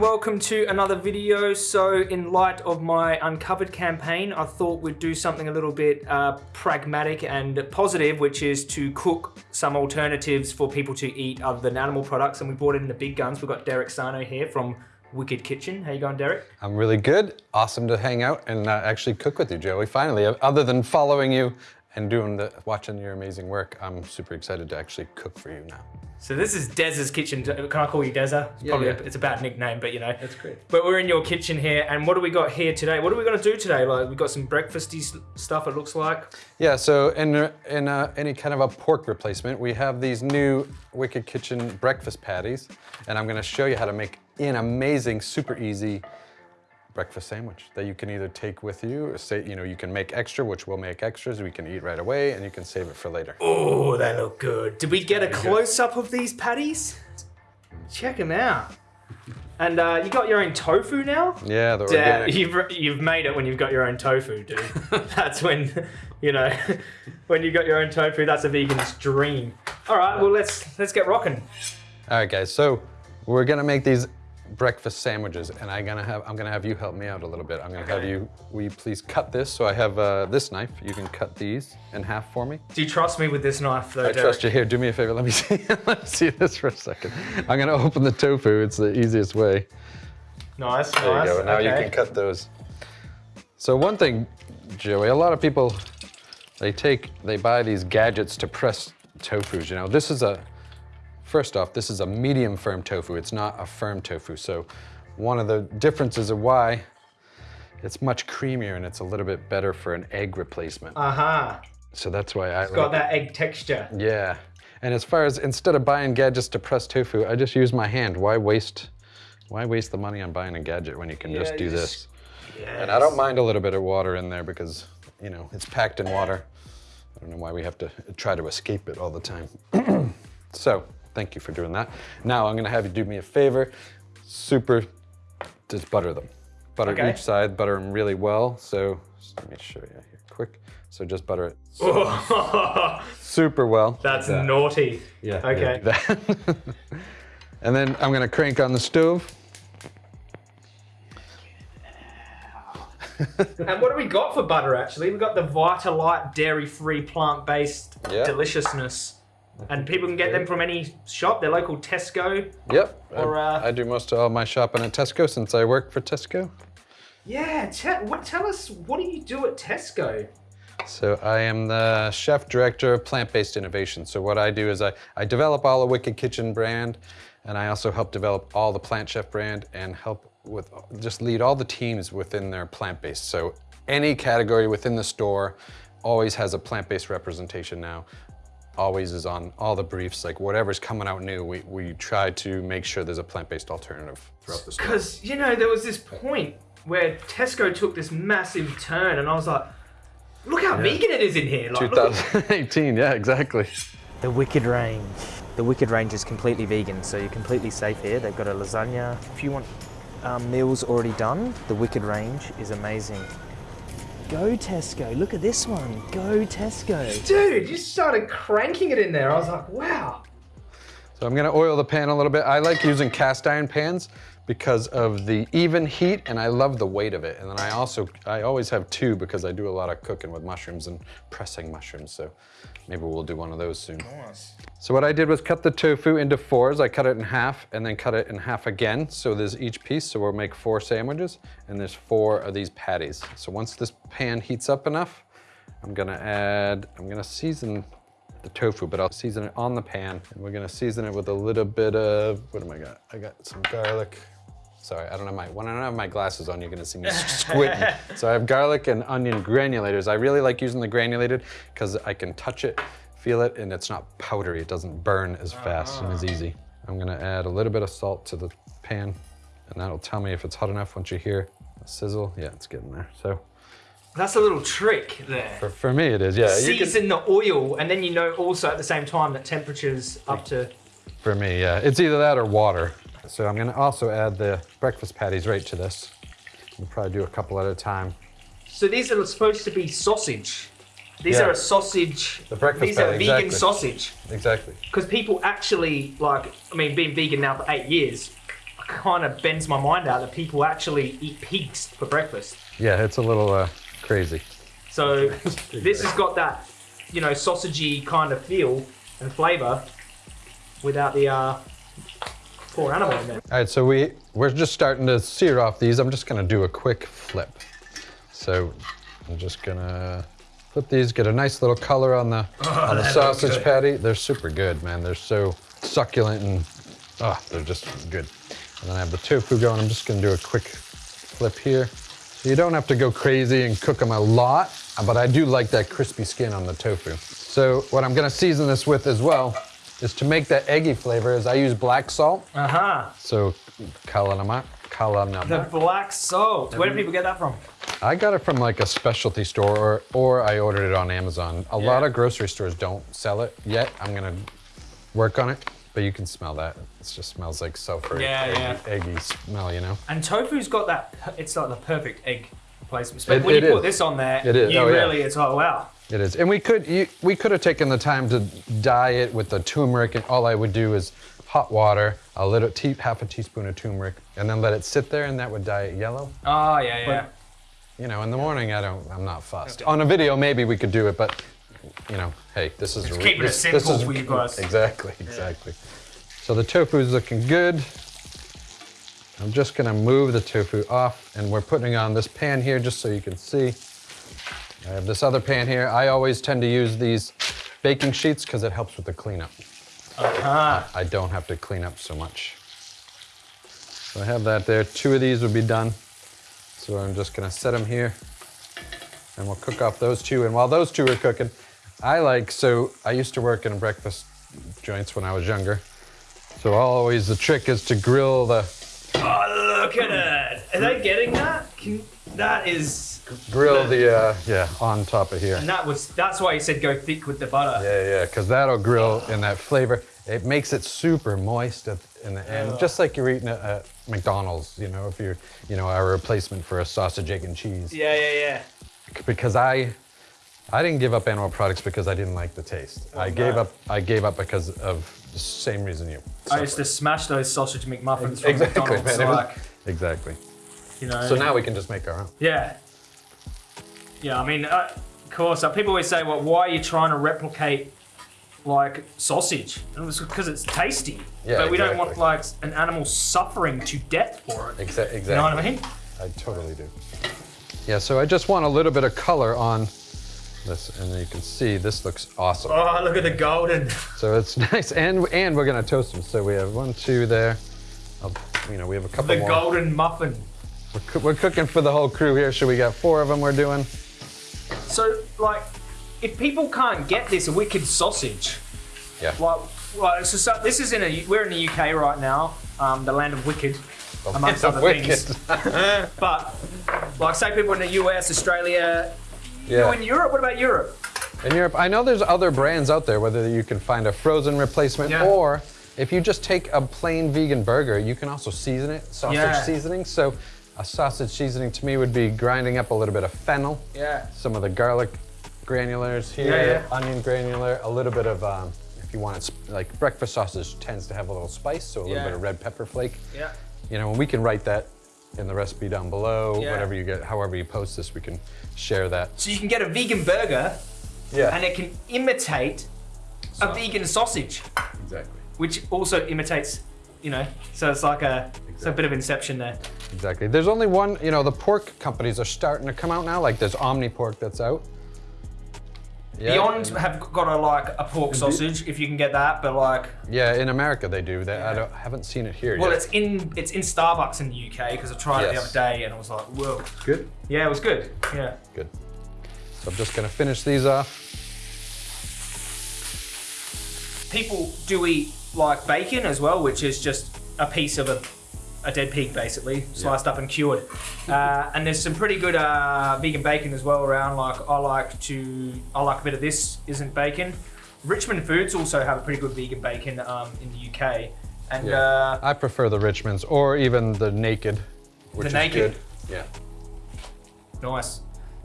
Welcome to another video. So in light of my Uncovered campaign, I thought we'd do something a little bit uh, pragmatic and positive, which is to cook some alternatives for people to eat other than animal products. And we brought in the big guns. We've got Derek Sarno here from Wicked Kitchen. How you going, Derek? I'm really good. Awesome to hang out and uh, actually cook with you, Joey. Finally, other than following you and doing the, watching your amazing work, I'm super excited to actually cook for you now. So this is Dez's kitchen. Can I call you Deza? It's Yeah, probably yeah. A, it's a bad nickname, but you know. That's great. But we're in your kitchen here, and what do we got here today? What are we gonna do today? Like we got some breakfasty stuff. It looks like. Yeah, so in, in uh, any kind of a pork replacement, we have these new Wicked Kitchen breakfast patties, and I'm gonna show you how to make an amazing, super easy breakfast sandwich that you can either take with you, or say, you know, you can make extra, which we'll make extras, we can eat right away, and you can save it for later. Oh, they look good. Did we get a close up of these patties? Check them out. And uh, you got your own tofu now? Yeah, the organic. you've you've made it when you've got your own tofu, dude. that's when, you know, when you got your own tofu. That's a vegan's dream. All right, well let's let's get rocking. All right, guys. So we're gonna make these breakfast sandwiches, and I'm gonna have I'm gonna have you help me out a little bit. I'm gonna have you. Will you please cut this? So I have uh, this knife. You can cut these in half for me. Do you trust me with this knife, though? I trust you. Here, do me a favor. Let me see. Let me see this for a second. I'm gonna open the tofu. It's the easiest way. Nice, There nice. you go. Now you can cut those. So one thing, Joey, a lot of people, they take, they buy these gadgets to press tofus. You know, this is a, first off, this is a medium firm tofu. It's not a firm tofu. So one of the differences of why it's much creamier and it's a little bit better for an egg replacement. Uh huh. So that's why I Got like- that egg texture. yeah. And as far as instead of buying gadgets to press tofu, I just use my hand. Why waste why waste the money on buying a gadget when you can just do this? just- And I don't mind a little bit of water in there because, you know, it's packed in water. I don't know why we have to try to escape it all the time. so, thank you for doing that. Now I'm gonna have you do me a favor. Super, just butter them. Butter Okay. each side, butter them really well. So, just let me show you here quick. So just butter it oh. super well. That's like that. naughty. Yeah. Okay. yeah, and then I'm gonna crank on the stove. And what do we got for butter actually? We got the Vitalite dairy-free plant-based Yeah. deliciousness. And people can get them from any shop, their local Tesco. Yep. Or, I, uh, I do most of all my shopping at Tesco since I work for Tesco. Yeah, te- what, tell us, what do you do at Tesco? So I am the chef director of plant-based innovation. So what I do is I, I develop all the Wicked Kitchen brand, and I also help develop all the Plant Chef brand and help with just lead all the teams within their plant-based. So any category within the store always has a plant-based representation now. Always is on all the briefs, like whatever's coming out new, we, we try to make sure there's a plant-based alternative throughout the store. Because, you know, there was this point where Tesco took this massive turn, and I was like, look how vegan it is in here. Like, 2018, yeah, exactly. The Wicked Range. The Wicked Range is completely vegan, so you're completely safe here. They've got a lasagna. If you want um, meals already done, the Wicked Range is amazing. Go Tesco, look at this one. Go Tesco. Dude, you started cranking it in there. I was like, wow. So I'm gonna oil the pan a little bit. I like using cast iron pans because of the even heat and I love the weight of it. And then I also, I always have two because I do a lot of cooking with mushrooms and pressing mushrooms. So maybe we'll do one of those soon. Nice. So what I did was cut the tofu into fours. I cut it in half and then cut it in half again. So there's each piece. So we'll make four sandwiches and there's four of these patties. So once this pan heats up enough, I'm gonna add, I'm gonna season the tofu, but I'll season it on the pan. And we're gonna season it with a little bit of, what am I got? I got some garlic. Sorry, I don't have my, when I don't have my glasses on, you're gonna see me squinting. so I have garlic and onion granulators. I really like using the granulated because I can touch it, feel it, and it's not powdery. It doesn't burn as fast and as easy. I'm gonna add a little bit of salt to the pan and that'll tell me if it's hot enough once you hear a sizzle. Yeah, it's getting there. So That's a little trick there. for, for me it is, yeah. you can- Season the oil, and then you know also at the same time that temperature's up to. For me, yeah. It's either that or water. So I'm gonna also add the breakfast patties right to this. We'll probably do a couple at a time. So these are supposed to be sausage. These Yeah. are a sausage. The breakfast These are vegan exactly. sausage. Exactly. Because people actually like. I mean, being vegan now for eight years, kind of bends my mind out that people actually eat pigs for breakfast. Yeah, it's a little uh, crazy. So this has got that, you know, sausagey kind of feel and flavour without the uh, poor animal in there. All right, so we, we're just starting to sear off these. I'm just gonna do a quick flip. So I'm just gonna flip these, get a nice little color on the, on the sausage patty. They're super good, man. They're so succulent and, ah, they're just good. And then I have the tofu going. I'm just gonna do a quick flip here. So You don't have to go crazy and cook them a lot, but I do like that crispy skin on the tofu. So what I'm gonna season this with as well is to make that eggy flavor is I use black salt. Uh huh. So kala namak, The black salt. Where do people get that from? I got it from like a specialty store or, or I ordered it on Amazon. A lot of grocery stores don't sell it yet. I'm gonna work on it, but you can smell that. It just smells like sulfur, Yeah, eggy, yeah. eggy smell, you know? And tofu's got that. It's like the perfect egg replacement. It- when it you put this on there, It is. you Oh, yeah. really, it's like wow. It is, and we could you, we could have taken the time to dye it with the turmeric, and all I would do is hot water, a little tea, half a teaspoon of turmeric, and then let it sit there, and that would dye it yellow. Oh yeah, yeah. You know, in the morning, I don't, I'm not fussed. On a video, maybe we could do it, but you know, hey, this is a keeping it this, this is- for you guys. Exactly, exactly. So the tofu is looking good. I'm just gonna move the tofu off, and we're putting on this pan here just so you can see. I have this other pan here. I always tend to use these baking sheets because it helps with the cleanup. Uh-huh. I don't have to clean up so much. So I have that there. Two of these would be done. So I'm just gonna set them here and we'll cook off those two. And while those two are cooking, I like, so I used to work in breakfast joints when I was younger. So always the trick is to grill the, Oh look at it! Are they getting that? Can, that is, grill the, uh, yeah, on top of here. and that was. That's why you said go thick with the butter. Yeah, yeah, because that'll grill in that flavor. It makes it super moist at, in the end, just like you're eating at, at McDonald's. You know, if you're, you know, a replacement for a sausage, egg, and cheese. Yeah, yeah, yeah. Because I, I didn't give up animal products because I didn't like the taste. I gave up. I gave up because of the same reason you. I used to smash those sausage McMuffins from exactly, McDonald's. man. Was- Like, exactly. you know. So now we can just make our own. Yeah. Yeah, I mean, uh, of course, uh, people always say, well, why are you trying to replicate like sausage? And it's because it's tasty. Yeah, but we don't want like an animal suffering to death for it. Exa- exactly. You know what I mean? I totally do. Yeah, so I just want a little bit of color on this, and you can see this looks awesome. Oh, look at the golden. So it's nice, and and we're gonna toast them. So we have one, two there. I'll- you know, we have a couple The more. golden muffin. We're, we're cooking for the whole crew here. So we got four of them we're doing. So, like, if people can't get this wicked sausage, Yeah. like, like so, so this is in a we're in the UK right now, um, the land of wicked, amongst other Wicked. things. But like, say people in the US, Australia, yeah. you in Europe. What about Europe? In Europe, I know there's other brands out there, whether you can find a frozen replacement Yeah. or if you just take a plain vegan burger, you can also season it, sausage Yeah. seasoning. So a sausage seasoning to me would be grinding up a little bit of fennel, Yeah. some of the garlic granulars here, Yeah, yeah. onion granular, a little bit of, um, if you want it, like breakfast sausage tends to have a little spice, so a little Yeah. bit of red pepper flake. Yeah. You know, and we can write that in the recipe down below, Yeah. whatever you get, however you post this, we can share that. So you can get a vegan burger, Yeah, and it can imitate a vegan sausage, exactly. which also imitates, you know. So it's like a it's a bit of inception there. Exactly. There's only one, you know, the pork companies are starting to come out now. Like there's Omni Pork that's out. Yeah, Beyond have got a like a pork sausage if you can get that, but like Yeah, in America they do. They, I don't, haven't seen it here well, yet. it's in it's in Starbucks in the UK because I tried it the other day and I was like, whoa. good. Yeah, it was good. Yeah. Good. So I'm just gonna finish these off. People do eat like bacon as well, which is just a piece of a, a dead pig basically, sliced up and cured. Uh, and there's some pretty good uh, vegan bacon as well around. Like I like to, I like a bit of this isn't bacon. Richmond Foods also have a pretty good vegan bacon um, in the UK. And Yeah. uh, I prefer the Richmonds or even the Naked, which is Naked? good. Yeah. Nice.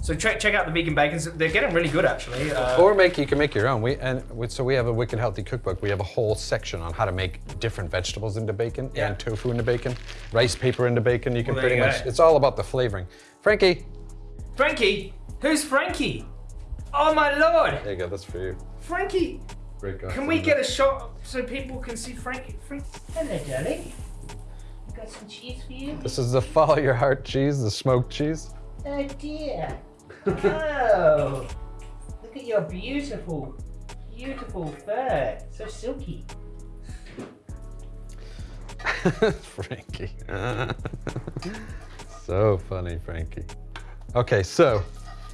So check check out the vegan bacons. They're getting really good actually. Uh, Or make you can make your own. We and we, so we have a wicked healthy cookbook. We have a whole section on how to make different vegetables into bacon Yeah. and tofu into bacon, rice paper into bacon. You can Well, pretty you much. It's all about the flavoring. Frankie, Frankie, who's Frankie? Oh my lord, there you go. That's for you. Frankie. Break off Can we get a shot so people can see Frankie? Frankie. Hello, darling. Got some cheese for you. This is the follow your heart cheese, the smoked cheese. Oh dear. Oh, look at your beautiful, beautiful fur. So silky. Frankie. so funny, Frankie. Okay, so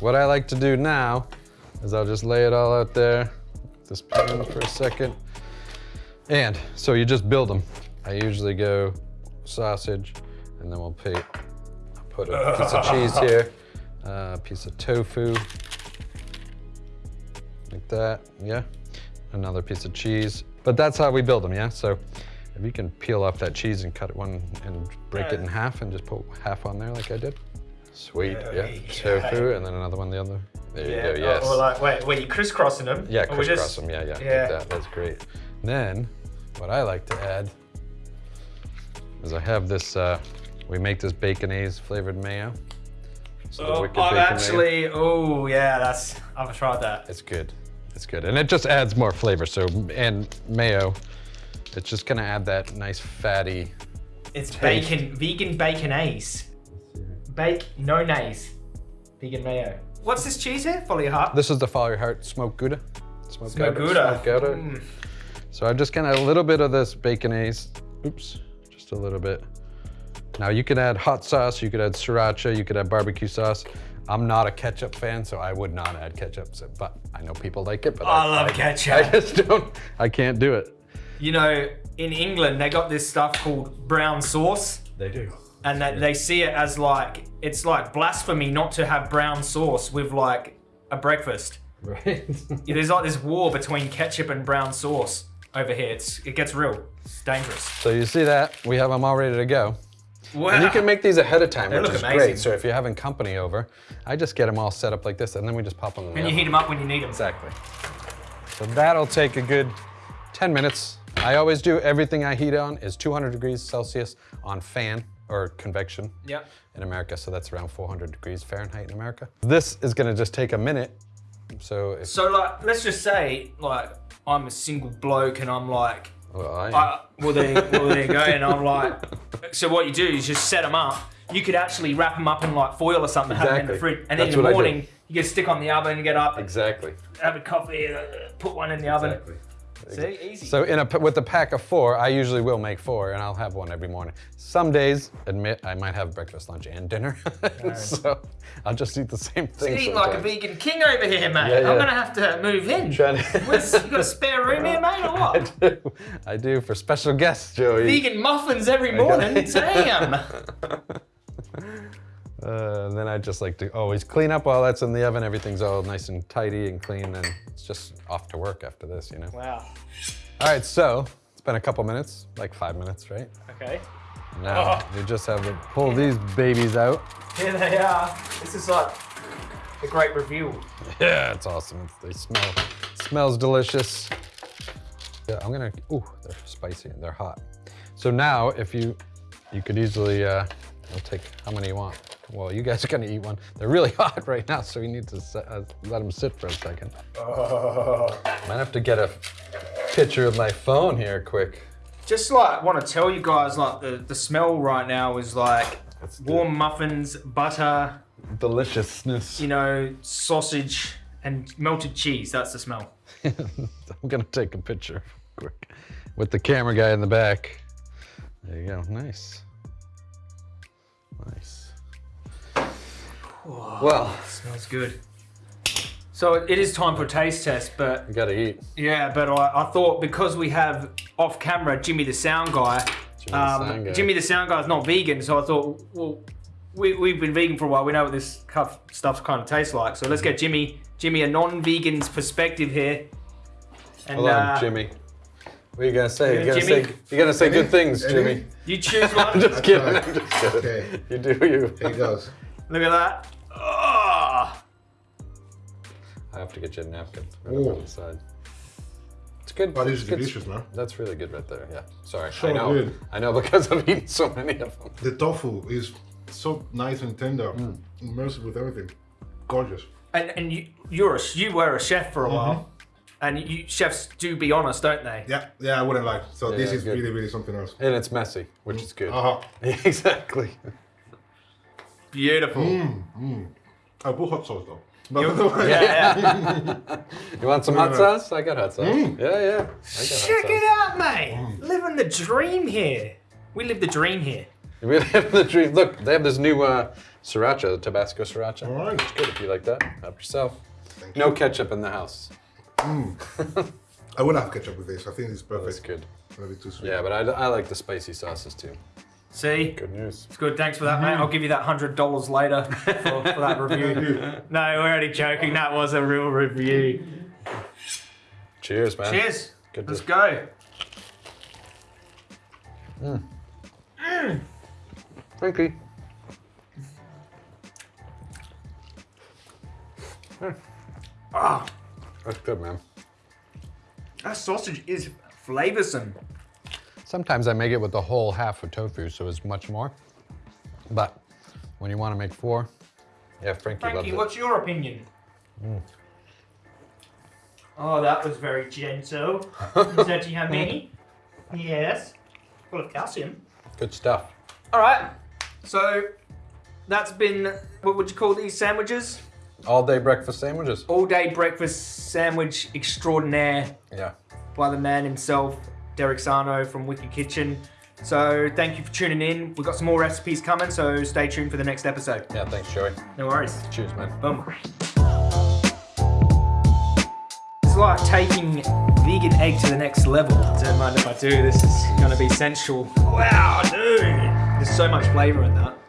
what I like to do now is I'll just lay it all out there, this pan for a second. And so you just build them. I usually go sausage, and then we'll pay, put a piece of cheese here, a piece of tofu, like that, yeah. Another piece of cheese. But that's how we build them, yeah? So if you can peel off that cheese and cut it one and break it in half and just put half on there like I did. Sweet, yeah. Tofu and then another one the other. There you go, yes. Or like, wait, wait, you crisscrossing them? yeah, crisscross just- them, yeah, yeah, yeah. like that, that's great. Then, what I like to add is I have this, uh, we make this baconaise flavored mayo. So the Oh, wicked I've bacon actually, oh yeah, that's, I've tried that. It's good. It's good. And it just adds more flavor. So, and mayo, it's just gonna add that nice fatty. It's Taste. bacon, vegan baconaise. Bake, no nays. Vegan mayo. What's this cheese here? Follow your heart. This is the Follow Your Heart smoked Gouda. Smoked Smoked Gouda. Smoked Gouda. Mm. So I'm just gonna, a little bit of this baconaise. Oops, just a little bit. Now you could add hot sauce, you could add sriracha, you could add barbecue sauce. I'm not a ketchup fan, so I would not add ketchup, so, but I know people like it, but I love I ketchup. I just don't, I can't do it. You know, in England, they got this stuff called brown sauce. They do. and that they see it as like it's like blasphemy not to have brown sauce with like a breakfast. Right? Yeah, There's like this war between ketchup and brown sauce over here. It's it gets real. It's dangerous. so you see that, we have them all ready to go. Wow. And you can make these ahead of time, They which look is amazing. great. So if you're having company over, I just get them all set up like this, and then we just pop them in the and you heat them up when you need them. Exactly. So that'll take a good 10 minutes. I always do everything I heat on is 200 degrees Celsius on fan or convection Yep. in America. So that's around 400 degrees Fahrenheit in America. This is gonna just take a minute. So if, So like, let's just say like I'm a single bloke and I'm like, well, I, I, well there, well there you go, and I'm like, so what you do is just set them up. You could actually wrap them up in like foil or something, have them in the fridge, and That's in the what I do. morning you get stick on the oven, and get up, exactly. have a coffee, uh, put one in the oven. See, easy. So in a with a pack of four, I usually will make four, and I'll have one every morning. Some days, admit, I might have breakfast, lunch, and dinner. so I'll just eat the same thing. Eating like a vegan king over here, mate. Yeah, yeah. I'm gonna have to move in. To- you got a spare room here, mate, or I what? do. I do for special guests, Joey. Vegan muffins every morning. Damn. Uh, and then I just like to always clean up while that's in the oven. Everything's all nice and tidy and clean, and it's just off to work after this, you know. Wow. All right, so it's been a couple minutes, like five minutes, right? Okay. Now Oh. you just have to pull these babies out. Here they are. This is like a great review. Yeah, it's awesome. They smell, smells delicious. Yeah, I'm gonna. Ooh, they're spicy and they're hot. So now, if you, you could easily, uh, I'll take how many you want. Well, you guys are gonna eat one. They're really hot right now, so we need to set, uh, let them sit for a second. Might have to get a picture of my phone here, quick. Just like want to tell you guys, like the, the smell right now is like That's good. warm muffins, butter, Deliciousness. you know, sausage, and melted cheese. That's the smell. I'm gonna take a picture quick with the camera guy in the back. There you go. Nice. Nice. Well, Smells good. So it is time for a taste test, but you gotta eat. yeah, but I, I thought because we have off camera Jimmy the sound guy, the um, sound guy. Jimmy the sound guy is not vegan, so I thought, well, we, we've been vegan for a while. We know what this cuff stuff kind of tastes like. So let's get Jimmy, Jimmy, a non-vegan's perspective here. And Hold on, uh, Jimmy. What are you gonna say? Yeah, You're gonna Jimmy. say you're gonna say good things, Jimmy. you choose one. I'm just kidding. I'm just kidding. Okay. You do you. Here goes. Look at that. Oh, I have to get you a napkin. Right up on the side. It's good. That it's is good. delicious, man. That's really good right there. Yeah. Sorry. I So know. good. I know because I've eaten so many of them. The tofu is so nice and tender, Mm. immersed with everything. Gorgeous. And and you you're a you were a chef for a while, Mm-hmm. and you chefs do be honest, don't they? Yeah, yeah, I wouldn't lie. So this is good. really, really something else. And it's messy, which is good. Uh-huh. exactly. Beautiful. Mm, mm. oh, I put hot sauce though. Yeah, yeah. You want some hot sauce? I got hot sauce. Mm. Yeah, yeah. Check it out, mate. Living the dream here. We live the dream here. We live the dream. Look, they have this new uh, sriracha, Tabasco sriracha. All right. It's good if you like that. Help yourself. Thank No ketchup in the house. I wouldn't have ketchup with this. I think it's perfect. That's good. Maybe too sweet. Yeah, but I, I like the spicy sauces too. See? Good news. It's good. Thanks for that, mate. Mm-hmm. I'll give you that hundred dollars later for, for that review. no, we're only joking. That was a real review. Cheers, man. Cheers. Good Let's to- go. Mm. Mm. Frankie. Ah, That's good, man. that sausage is flavoursome. Sometimes I make it with the whole half of tofu, so it's much more. But when you want to make four, yeah, Frankie, Frankie, loves it. what's your opinion? Hmm. Oh, that was very gentle. Don't you have many? Yes. Full of calcium. Good stuff. All right. So that's been what would you call these sandwiches? All day breakfast sandwiches. All day breakfast sandwich extraordinaire Yeah. by the man himself, Derek Sarno from Wicked Kitchen. So thank you for tuning in. We've got some more recipes coming, so stay tuned for the next episode. Yeah, thanks, Joey. No worries. Cheers, man. Boom. It's like taking vegan egg to the next level. Don't mind if I do. This is gonna be sensual. Wow, dude. There's so much flavor in that.